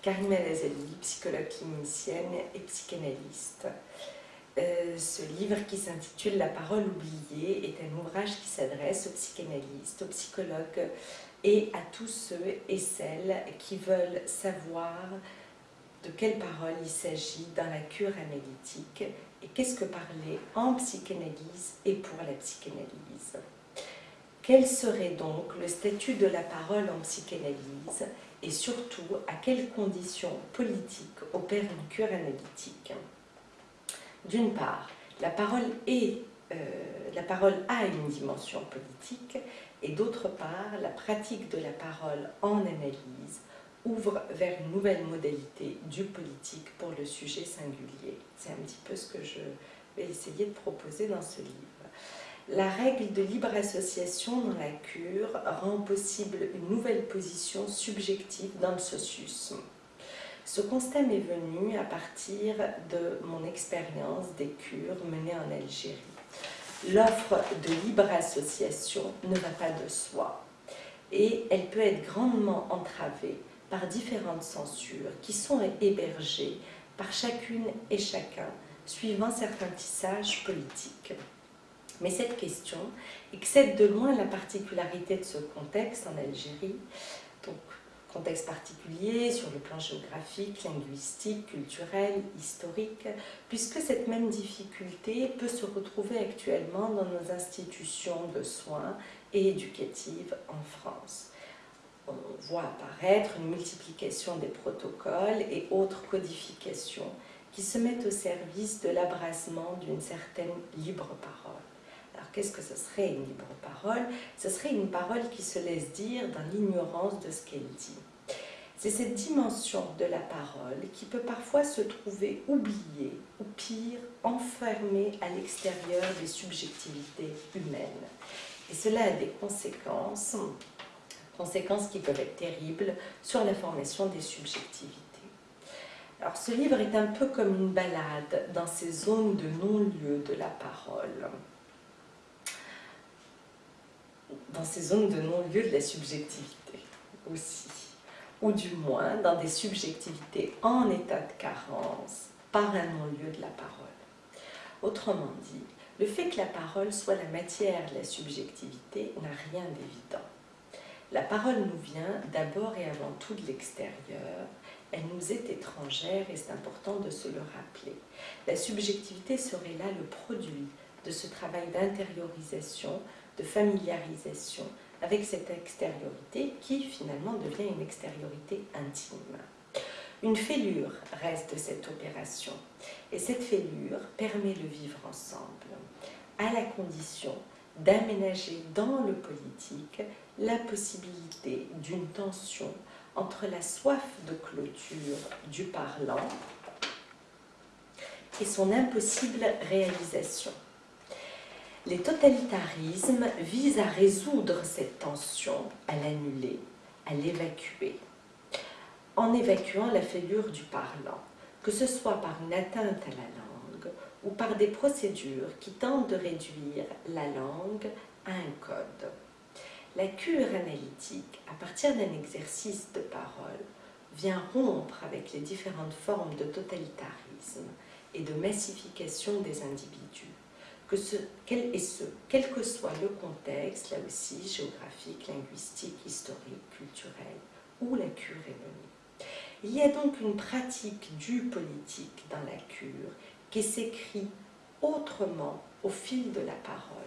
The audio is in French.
Karima Lazali, psychologue clinicienne et psychanalyste. Euh, ce livre qui s'intitule La parole oubliée est un ouvrage qui s'adresse aux psychanalystes, aux psychologues et à tous ceux et celles qui veulent savoir de quelle parole il s'agit dans la cure analytique et qu'est-ce que parler en psychanalyse et pour la psychanalyse. Quel serait donc le statut de la parole en psychanalyse et surtout à quelles conditions politiques opère une cure analytique? D'une part, la parole, euh, la parole a une dimension politique et d'autre part, la pratique de la parole en analyse ouvre vers une nouvelle modalité du politique pour le sujet singulier. C'est un petit peu ce que je vais essayer de proposer dans ce livre. La règle de libre association dans la cure rend possible une nouvelle position subjective dans le socius. Ce constat m'est venu à partir de mon expérience des cures menées en Algérie. L'offre de libre association ne va pas de soi et elle peut être grandement entravée par différentes censures qui sont hébergées par chacune et chacun suivant certains tissages politiques. Mais cette question excède de loin la particularité de ce contexte en Algérie, donc contexte particulier sur le plan géographique, linguistique, culturel, historique, puisque cette même difficulté peut se retrouver actuellement dans nos institutions de soins et éducatives en France. On voit apparaître une multiplication des protocoles et autres codifications qui se mettent au service de l'abrasement d'une certaine libre parole. Alors qu'est-ce que ce serait une libre parole? Ce serait une parole qui se laisse dire dans l'ignorance de ce qu'elle dit. C'est cette dimension de la parole qui peut parfois se trouver oubliée ou pire, enfermée à l'extérieur des subjectivités humaines. Et cela a des conséquences, conséquences qui peuvent être terribles sur la formation des subjectivités. Alors ce livre est un peu comme une balade dans ces zones de non-lieu de la parole dans ces zones de non-lieu de la subjectivité aussi, ou du moins dans des subjectivités en état de carence par un non-lieu de la parole. Autrement dit, le fait que la parole soit la matière de la subjectivité n'a rien d'évident. La parole nous vient d'abord et avant tout de l'extérieur, elle nous est étrangère et c'est important de se le rappeler. La subjectivité serait là le produit de ce travail d'intériorisation de familiarisation avec cette extériorité qui finalement devient une extériorité intime. Une fêlure reste cette opération et cette fêlure permet le vivre ensemble à la condition d'aménager dans le politique la possibilité d'une tension entre la soif de clôture du parlant et son impossible réalisation. Les totalitarismes visent à résoudre cette tension, à l'annuler, à l'évacuer, en évacuant la fêlure du parlant, que ce soit par une atteinte à la langue ou par des procédures qui tentent de réduire la langue à un code. La cure analytique, à partir d'un exercice de parole, vient rompre avec les différentes formes de totalitarisme et de massification des individus quel, ce, quel que soit le contexte, là aussi, géographique, linguistique, historique, culturel, où la cure est menée. Il y a donc une pratique du politique dans la cure qui s'écrit autrement au fil de la parole.